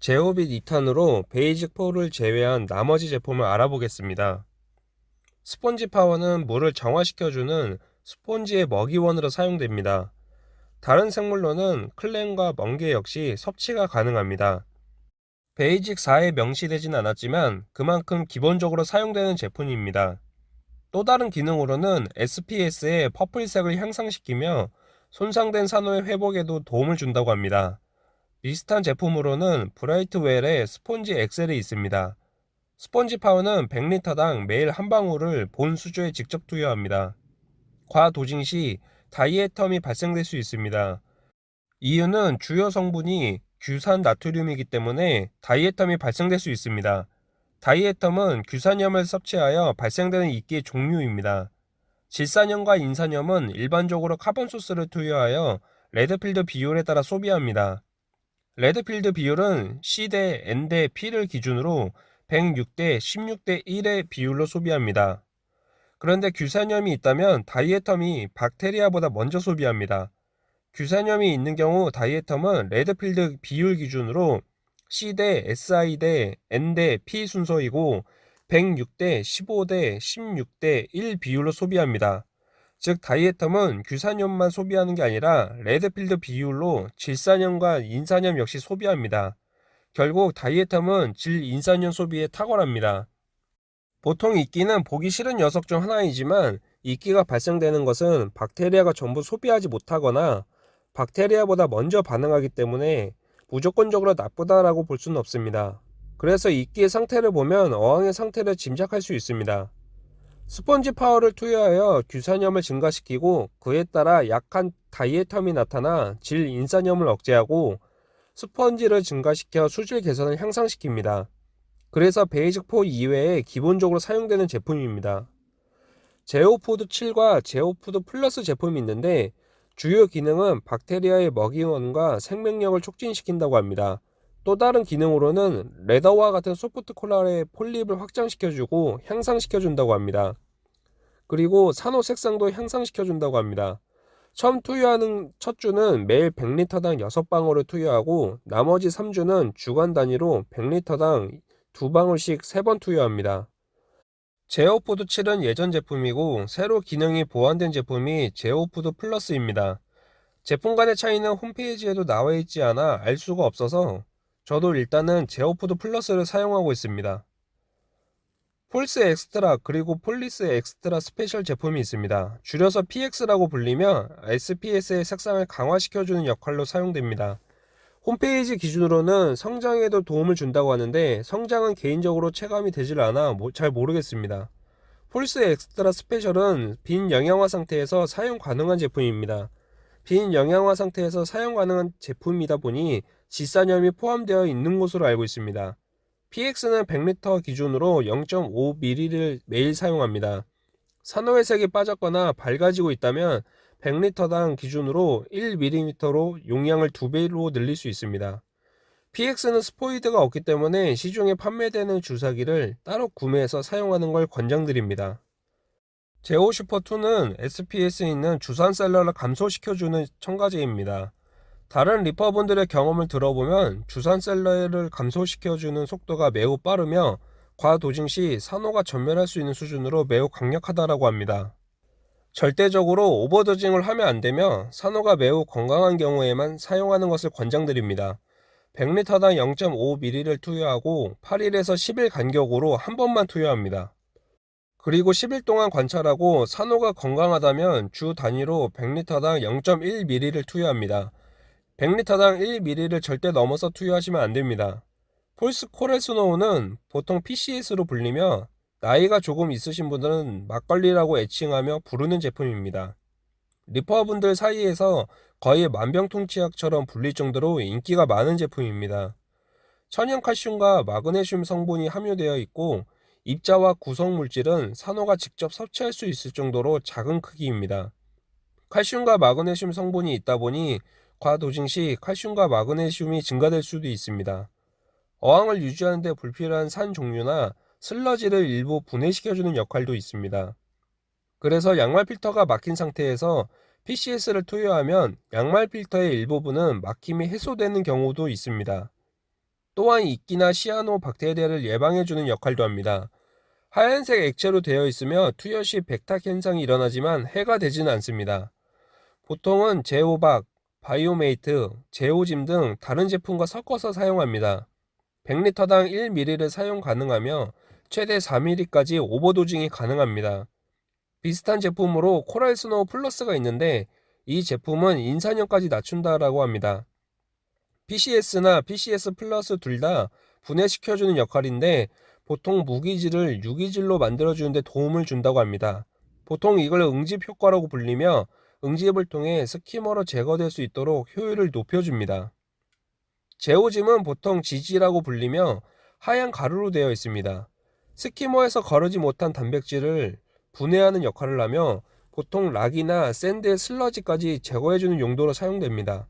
ZEOvit 2탄으로 Basic 4를 제외한 나머지 제품을 알아보겠습니다. Sponge Power는 물을 정화시켜주는 스폰지의 먹이원으로 사용됩니다. 다른 생물로는 clam과 멍게 역시 섭취가 가능합니다. Basic 4에 명시되진 않았지만 그만큼 기본적으로 사용되는 제품입니다. 또 다른 기능으로는 SPS의 purple색을 향상시키며 손상된 산호의 회복에도 도움을 준다고 합니다. 비슷한 제품으로는 Brightwell의 Sponge Excel이 있습니다. Sponge Power는 100리터당 매일 한 방울을 본 수조에 직접 투여합니다. 과dosing 시 diatom이 발생될 수 있습니다. 이유는 주요 성분이 규산 나트륨이기 때문에 diatom이 발생될 수 있습니다. diatom은 규산염을 섭취하여 발생되는 이끼의 종류입니다. 질산염과 인산염은 일반적으로 carbon source를 투여하여 Redfield 비율에 따라 소비합니다. Redfield 비율은 C 대 N 대 P를 기준으로 106대 16대 1의 비율로 소비합니다. 그런데 규산염이 있다면 diatom이 박테리아보다 먼저 소비합니다. 규산염이 있는 경우 diatom은 Redfield 비율 기준으로 C 대 SI 대 N 대 P 순서이고 106대 15대 16대 1 비율로 소비합니다. 즉 다이에텀은 규산염만 소비하는 게 아니라 레드필드 비율로 질산염과 인산염 역시 소비합니다. 결국 다이에텀은 질인산염 소비에 탁월합니다. 보통 이끼는 보기 싫은 녀석 중 하나이지만 이끼가 발생되는 것은 박테리아가 전부 소비하지 못하거나 박테리아보다 먼저 반응하기 때문에 무조건적으로 나쁘다라고 볼 수는 없습니다. 그래서 이끼의 상태를 보면 어항의 상태를 짐작할 수 있습니다. Sponge Power를 투여하여 규산염을 증가시키고 그에 따라 약한 diatom이 나타나 질 인산염을 억제하고 스펀지를 증가시켜 수질 개선을 향상시킵니다. 그래서 Basic4 이외에 기본적으로 사용되는 제품입니다. ZEOfood 7과 ZEOfood Plus 제품이 있는데 주요 기능은 박테리아의 먹이원과 생명력을 촉진시킨다고 합니다. 또 다른 기능으로는 leather와 같은 soft coral의 폴립을 확장시켜주고 향상시켜준다고 합니다. 그리고 산호 색상도 향상시켜준다고 합니다. 처음 투여하는 첫 주는 매일 100리터당 6방울을 투여하고 나머지 3주는 주간 단위로 100리터당 2방울씩 3번 투여합니다. ZEOfood 7은 예전 제품이고 새로 기능이 보완된 제품이 ZEOfood Plus입니다. 제품 간의 차이는 홈페이지에도 나와 있지 않아 알 수가 없어서 저도 일단은 ZEOfood Plus를 사용하고 있습니다. Pohl's Xtra 그리고 Pohl's Xtra Special 제품이 있습니다. 줄여서 PX라고 불리며 SPS의 색상을 강화시켜주는 역할로 사용됩니다. 홈페이지 기준으로는 성장에도 도움을 준다고 하는데 성장은 개인적으로 체감이 되질 않아 잘 모르겠습니다. Pohl's Xtra Special은 빈 영양화 상태에서 사용 가능한 제품입니다. 빈 영양화 상태에서 사용 가능한 제품이다 보니 지산염이 포함되어 있는 것으로 알고 있습니다. PX는 100리터 기준으로 0.5ml를 매일 사용합니다. 산호회색이 빠졌거나 밝아지고 있다면 100리터당 기준으로 1ml로 용량을 2배로 늘릴 수 있습니다. PX는 스포이드가 없기 때문에 시중에 판매되는 주사기를 따로 구매해서 사용하는 걸 권장드립니다. 제오 슈퍼2는 SPS에 있는 주산 셀러를 감소시켜주는 첨가제입니다. 다른 리퍼분들의 경험을 들어보면 주산셀러를 감소시켜주는 속도가 매우 빠르며 과도징 시 산호가 전멸할 수 있는 수준으로 매우 강력하다고 합니다. 절대적으로 오버도징을 하면 안되며 산호가 매우 건강한 경우에만 사용하는 것을 권장드립니다. 100리터당 0.5ml를 투여하고 8일에서 10일 간격으로 한 번만 투여합니다. 그리고 10일 동안 관찰하고 산호가 건강하다면 주 단위로 100리터당 0.1ml를 투여합니다. 100리터당 1ml를 절대 넘어서 투여하시면 안됩니다. 폴스 코레스노우는 보통 PCS로 불리며 나이가 조금 있으신 분들은 막걸리라고 애칭하며 부르는 제품입니다. 리퍼분들 사이에서 거의 만병통치약처럼 불릴 정도로 인기가 많은 제품입니다. 천연 칼슘과 마그네슘 성분이 함유되어 있고 입자와 구성 물질은 산호가 직접 섭취할 수 있을 정도로 작은 크기입니다. 칼슘과 마그네슘 성분이 있다 보니 과도징 시 칼슘과 마그네슘이 증가될 수도 있습니다. 어항을 유지하는 데 불필요한 산 종류나 슬러지를 일부 분해시켜주는 역할도 있습니다. 그래서 양말 필터가 막힌 상태에서 PCS를 투여하면 양말 필터의 일부분은 막힘이 해소되는 경우도 있습니다. 또한 이끼나 시아노 박테리아를 예방해주는 역할도 합니다. 하얀색 액체로 되어 있으며 투여 시 백탁 현상이 일어나지만 해가 되지는 않습니다. 보통은 ZEObak, Bio-Mate, ZEOzym 등 다른 제품과 섞어서 사용합니다. 100리터당 1ml를 사용 가능하며 최대 4ml까지 overdosing이 가능합니다. 비슷한 제품으로 Coral Snow Plus가 있는데 이 제품은 인산염까지 낮춘다라고 합니다. PCS나 PCS Plus 둘 다 분해시켜주는 역할인데 보통 무기질을 유기질로 만들어주는데 도움을 준다고 합니다. 보통 이걸 응집 효과라고 불리며 응집을 통해 skimmer로 제거될 수 있도록 효율을 높여줍니다. ZEOzym은 보통 ZZ라고 불리며 하얀 가루로 되어 있습니다. skimmer에서 거르지 못한 단백질을 분해하는 역할을 하며 보통 rock이나 sand의 슬러지까지 제거해주는 용도로 사용됩니다.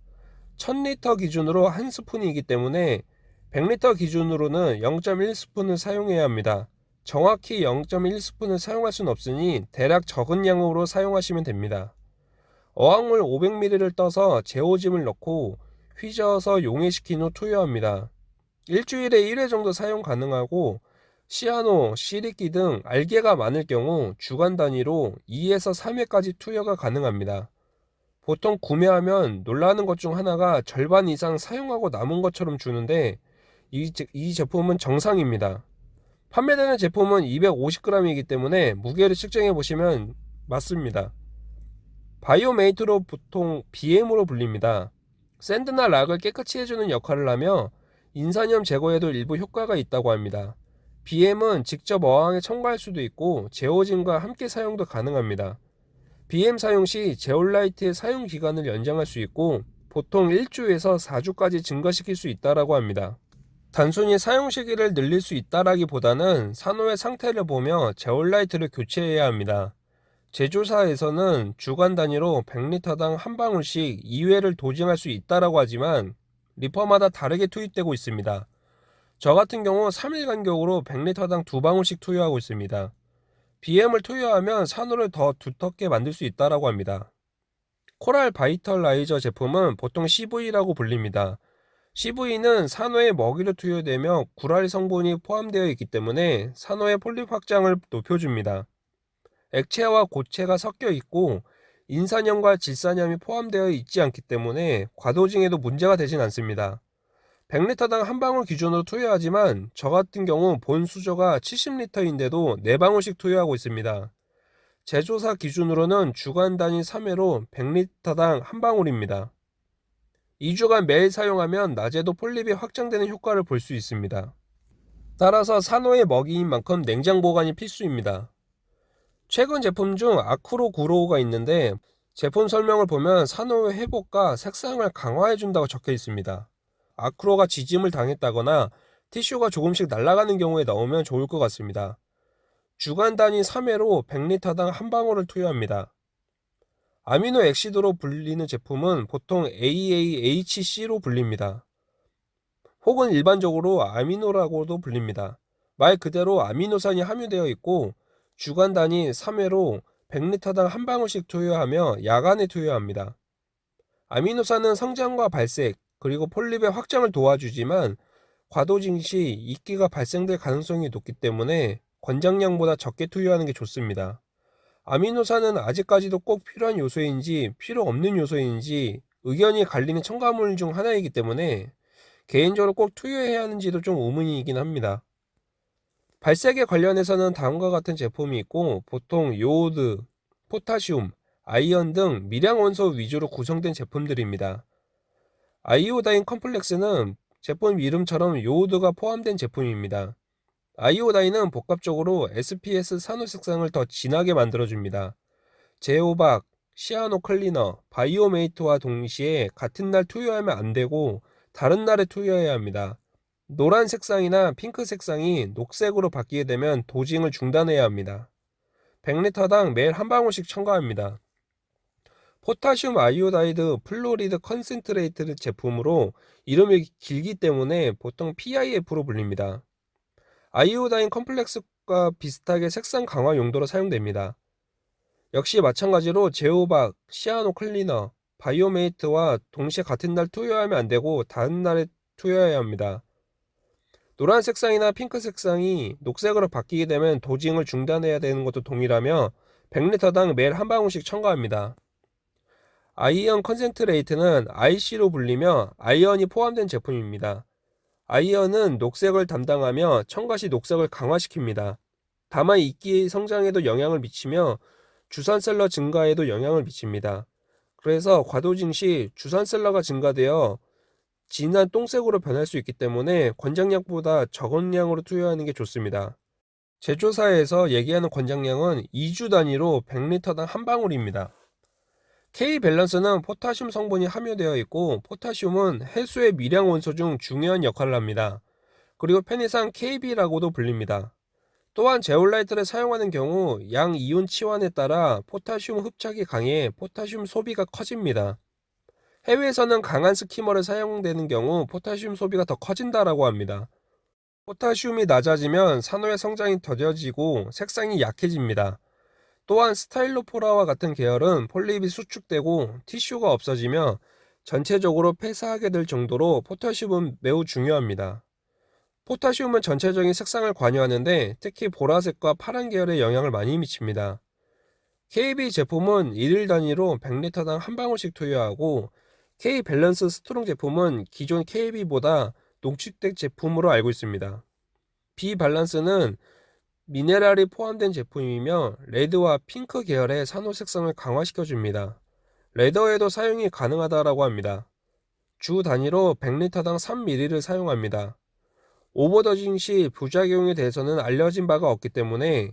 1000리터 기준으로 한 스푼이기 때문에 100리터 기준으로는 0.1스푼을 사용해야 합니다. 정확히 0.1스푼을 사용할 수는 없으니 대략 적은 양으로 사용하시면 됩니다. 어항물 500ml를 떠서 제오짐을 넣고 휘저어서 용해시킨 후 투여합니다. 일주일에 1회 정도 사용 가능하고 시아노, 시리끼 등 알게가 많을 경우 주간 단위로 2에서 3회까지 투여가 가능합니다. 보통 구매하면 놀라는 것 중 하나가 절반 이상 사용하고 남은 것처럼 주는데 이, 이 제품은 정상입니다. 판매되는 제품은 250g이기 때문에 무게를 측정해 보시면 맞습니다. Bio-Mate로 보통 BM으로 불립니다. sand나 rock을 깨끗이 해주는 역할을 하며 인산염 제거에도 일부 효과가 있다고 합니다. BM은 직접 어항에 첨가할 수도 있고 ZEOzym과 함께 사용도 가능합니다. BM 사용 시 제올라이트의 사용 기간을 연장할 수 있고 보통 1주에서 4주까지 증가시킬 수 있다고 합니다. 단순히 사용 시기를 늘릴 수 있다라기보다는 산호의 상태를 보며 제올라이트를 교체해야 합니다. 제조사에서는 주간 단위로 100리터당 한 방울씩 2회를 도징할 수 있다라고 하지만 리퍼마다 다르게 투입되고 있습니다. 저 같은 경우 3일 간격으로 100리터당 두 방울씩 투여하고 있습니다. BM을 투여하면 산호를 더 두텁게 만들 수 있다라고 합니다. Coral Vitalizer 제품은 보통 CV라고 불립니다. CV는 산호에 먹이를 투여되며 구라리 성분이 포함되어 있기 때문에 산호의 폴립 확장을 높여줍니다. 액체와 고체가 섞여 있고 인산염과 질산염이 포함되어 있지 않기 때문에 과dosing에도 문제가 되진 않습니다. 100리터당 한 방울 기준으로 투여하지만 저 같은 경우 본 수조가 70리터인데도 4방울씩 투여하고 있습니다. 제조사 기준으로는 주간 단위 3회로 100리터당 한 방울입니다. 2주간 매일 사용하면 낮에도 폴립이 확장되는 효과를 볼 수 있습니다. 따라서 산호의 먹이인 만큼 냉장 보관이 필수입니다. 최근 제품 중 아쿠로 구로우가 있는데 제품 설명을 보면 산호의 회복과 색상을 강화해 준다고 적혀 있습니다. 아크로가 지짐을 당했다거나 티슈가 조금씩 날아가는 경우에 넣으면 좋을 것 같습니다. 주간 단위 3회로 100리터당 한 방울을 투여합니다. amino acid로 불리는 제품은 보통 AAHC로 불립니다. 혹은 일반적으로 amino라고도 불립니다. 말 그대로 아미노산이 함유되어 있고 주간 단위 3회로 100리터당 한 방울씩 투여하며 야간에 투여합니다. 아미노산은 성장과 발색, 그리고 폴립의 확장을 도와주지만 과dosing 시 이끼가 발생될 가능성이 높기 때문에 권장량보다 적게 투여하는 게 좋습니다. 아미노산은 아직까지도 꼭 필요한 요소인지 필요 없는 요소인지 의견이 갈리는 첨가물 중 하나이기 때문에 개인적으로 꼭 투여해야 하는지도 좀 의문이긴 합니다. 발색에 관련해서는 다음과 같은 제품이 있고 보통 요오드, 포타슘, iron 등 미량 원소 위주로 구성된 제품들입니다. iodine complex는 제품 이름처럼 요오드가 포함된 제품입니다. iodine은 복합적으로 SPS 산호 색상을 더 진하게 만들어줍니다. ZEObak, Cyano Clean, Bio-Mate와 동시에 같은 날 투여하면 안 되고 다른 날에 투여해야 합니다. 노란 색상이나 핑크 색상이 녹색으로 바뀌게 되면 dosing을 중단해야 합니다. 100리터당 매일 한 방울씩 첨가합니다. potassium iodide fluoride concentrate 제품으로 이름이 길기 때문에 보통 PIF로 불립니다. iodine complex과 비슷하게 색상 강화 용도로 사용됩니다. 역시 마찬가지로 ZEObak, Cyano Clean, Bio-Mate와 동시에 같은 날 투여하면 안되고 다른 날에 투여해야 합니다. 노란 색상이나 핑크 색상이 녹색으로 바뀌게 되면 dosing을 중단해야 되는 것도 동일하며 100리터당 매일 한 방울씩 첨가합니다. iron concentrate는 IC로 불리며 아이언이 포함된 제품입니다. 아이언은 녹색을 담당하며 첨가 시 녹색을 강화시킵니다. 다만 이끼 성장에도 영향을 미치며 zooxanthellae 증가에도 영향을 미칩니다. 그래서 과dosing 시 zooxanthellae가 증가되어 진한 똥색으로 변할 수 있기 때문에 권장량보다 적은 양으로 투여하는 게 좋습니다. 제조사에서 얘기하는 권장량은 2주 단위로 100리터당 한 방울입니다. K-Balance는 포타슘 성분이 함유되어 있고 포타슘은 해수의 미량 원소 중 중요한 역할을 합니다. 그리고 편의상 KB라고도 불립니다. 또한 제올라이트를 사용하는 경우 양 이온 치환에 따라 포타슘 흡착이 강해 포타슘 소비가 커집니다. 해외에서는 강한 skimmer를 사용되는 경우 포타슘 소비가 더 커진다라고 합니다. 포타슘이 낮아지면 산호의 성장이 더뎌지고 색상이 약해집니다. 또한 Stylophora와 같은 계열은 폴립이 수축되고 티슈가 없어지며 전체적으로 폐사하게 될 정도로 포타슘은 매우 중요합니다. 포타슘은 전체적인 색상을 관여하는데 특히 보라색과 파란 계열에 영향을 많이 미칩니다. KB 제품은 1일 단위로 100리터당 한 방울씩 투여하고 K 밸런스 strong 제품은 기존 KB보다 농축된 제품으로 알고 있습니다. B 밸런스는 미네랄이 포함된 제품이며 레드와 핑크 계열의 산호 색상을 강화시켜 줍니다. 레더에도 사용이 가능하다고 합니다. 주 단위로 100리터당 3ml를 사용합니다. overdosing 시 부작용에 대해서는 알려진 바가 없기 때문에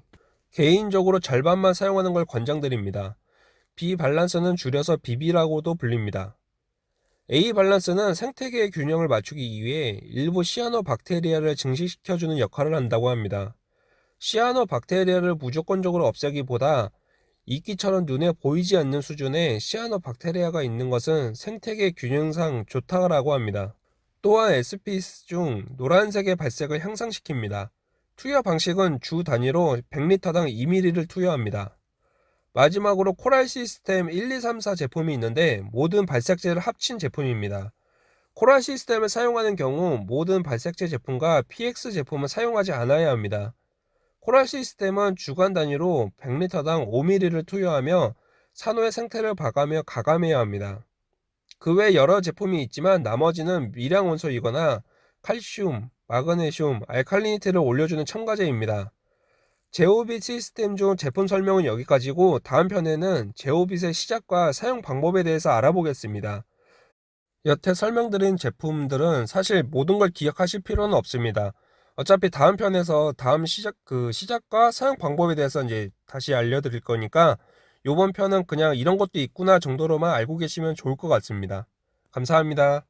개인적으로 절반만 사용하는 걸 권장드립니다. B 밸런스는 줄여서 BB라고도 불립니다. A 밸런스는 생태계의 균형을 맞추기 위해 일부 시아노 박테리아를 증식시켜주는 역할을 한다고 합니다. 시아노 박테리아를 무조건적으로 없애기보다 이끼처럼 눈에 보이지 않는 수준의 시아노 박테리아가 있는 것은 생태계 균형상 좋다고 합니다. 또한 에스피스 중 노란색의 발색을 향상시킵니다. 투여 방식은 주 단위로 100리터당 2ml를 투여합니다. 마지막으로 코랄 시스템 1234 제품이 있는데 모든 발색제를 합친 제품입니다. 코랄 시스템을 사용하는 경우 모든 발색제 제품과 PX 제품을 사용하지 않아야 합니다. 코랄 시스템은 주간 단위로 100리터당 5ml를 투여하며 산호의 생태를 봐가며 가감해야 합니다. 그 외 여러 제품이 있지만 나머지는 미량 원소이거나 칼슘, 마그네슘, 알칼리니티를 올려주는 첨가제입니다. 제오빗 시스템 중 제품 설명은 여기까지고 다음 편에는 제오빗의 시작과 사용 방법에 대해서 알아보겠습니다. 여태 설명드린 제품들은 사실 모든 걸 기억하실 필요는 없습니다. 어차피 다음 편에서 다음 시작 그 시작과 사용 방법에 대해서 이제 다시 알려드릴 거니까 이번 편은 그냥 이런 것도 있구나 정도로만 알고 계시면 좋을 것 같습니다. 감사합니다.